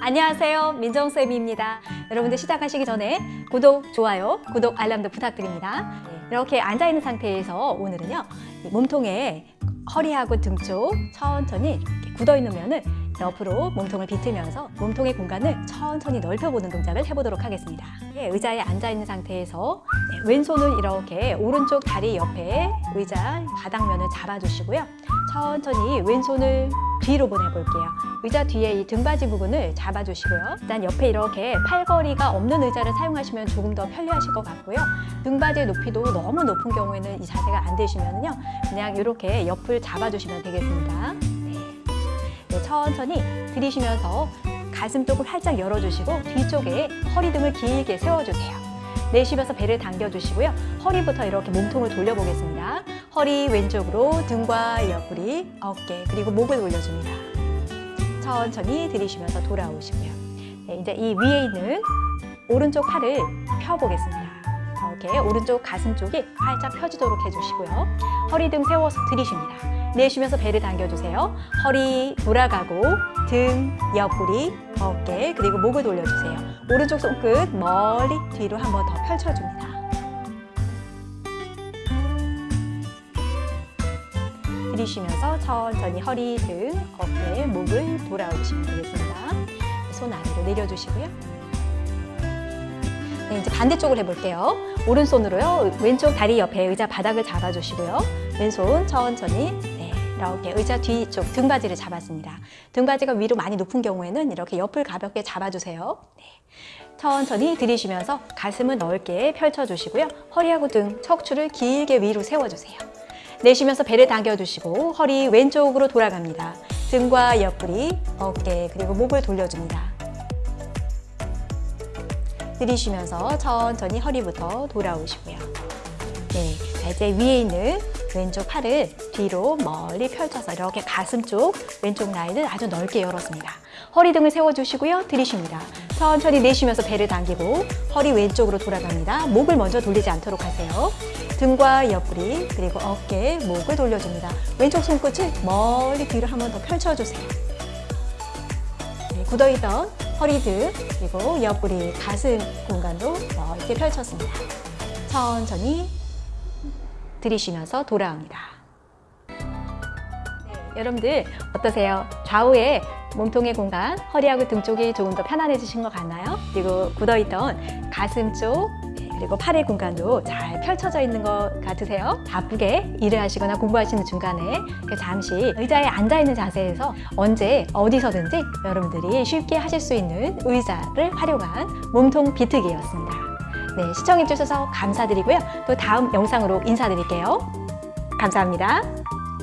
안녕하세요. 민정쌤입니다. 여러분들 시작하시기 전에 구독, 좋아요, 구독, 알람도 부탁드립니다. 네, 이렇게 앉아있는 상태에서 오늘은요 이 몸통에 허리하고 등 쪽 천천히 이렇게 굳어있는 면을 옆으로 몸통을 비틀면서 몸통의 공간을 천천히 넓혀보는 동작을 해보도록 하겠습니다. 예, 의자에 앉아있는 상태에서 네, 왼손을 이렇게 오른쪽 다리 옆에 의자 바닥면을 잡아주시고요. 천천히 왼손을 뒤로 보내볼게요. 의자 뒤에 이 등받이 부분을 잡아주시고요. 일단 옆에 이렇게 팔걸이가 없는 의자를 사용하시면 조금 더 편리하실 것 같고요. 등받이의 높이도 너무 높은 경우에는 이 자세가 안 되시면요. 그냥 이렇게 옆을 잡아주시면 되겠습니다. 네. 네, 천천히 들이쉬면서 가슴 쪽을 활짝 열어주시고 뒤쪽에 허리 등을 길게 세워주세요. 내쉬면서 배를 당겨주시고요. 허리부터 이렇게 몸통을 돌려보겠습니다. 허리 왼쪽으로 등과 옆구리, 어깨, 그리고 목을 올려줍니다. 천천히 들이쉬면서 돌아오시고요. 네, 이제 이 위에 있는 오른쪽 팔을 펴보겠습니다. 이렇게 오른쪽 가슴 쪽이 활짝 펴지도록 해주시고요. 허리 등 세워서 들이쉽니다. 내쉬면서 배를 당겨주세요. 허리 돌아가고 등, 옆구리, 어깨, 그리고 목을 돌려주세요. 오른쪽 손끝 멀리 뒤로 한번 더 펼쳐줍니다. 들이쉬면서 천천히 허리, 등, 어깨, 목을 돌아오시면 되겠습니다. 손 아래로 내려주시고요. 네, 이제 반대쪽을 해볼게요. 오른손으로요. 왼쪽 다리 옆에 의자 바닥을 잡아주시고요. 왼손 천천히 네, 이렇게 의자 뒤쪽 등받이를 잡았습니다. 등받이가 위로 많이 높은 경우에는 이렇게 옆을 가볍게 잡아주세요. 네. 천천히 들이쉬면서 가슴을 넓게 펼쳐주시고요. 허리하고 등, 척추를 길게 위로 세워주세요. 내쉬면서 배를 당겨주시고 허리 왼쪽으로 돌아갑니다. 등과 옆구리, 어깨, 그리고 목을 돌려줍니다. 들이쉬면서 천천히 허리부터 돌아오시고요. 네, 자, 이제 위에 있는 왼쪽 팔을 뒤로 멀리 펼쳐서 이렇게 가슴 쪽 왼쪽 라인을 아주 넓게 열었습니다. 허리 등을 세워주시고요. 들이쉽니다. 천천히 내쉬면서 배를 당기고 허리 왼쪽으로 돌아갑니다. 목을 먼저 돌리지 않도록 하세요. 등과 옆구리 그리고 어깨, 목을 돌려줍니다. 왼쪽 손끝을 멀리 뒤로 한 번 더 펼쳐주세요. 네, 굳어있던 허리 등 그리고 옆구리, 가슴 공간도 넓게 펼쳤습니다. 천천히 들이쉬면서 돌아옵니다. 네, 여러분들 어떠세요? 좌우에 몸통의 공간, 허리하고 등 쪽이 조금 더 편안해지신 것 같나요? 그리고 굳어있던 가슴 쪽, 네, 그리고 팔의 공간도 잘 펼쳐져 있는 것 같으세요? 바쁘게 일을 하시거나 공부하시는 중간에 잠시 의자에 앉아있는 자세에서 언제 어디서든지 여러분들이 쉽게 하실 수 있는 의자를 활용한 몸통 비트기였습니다. 네, 시청해주셔서 감사드리고요. 또 다음 영상으로 인사드릴게요. 감사합니다.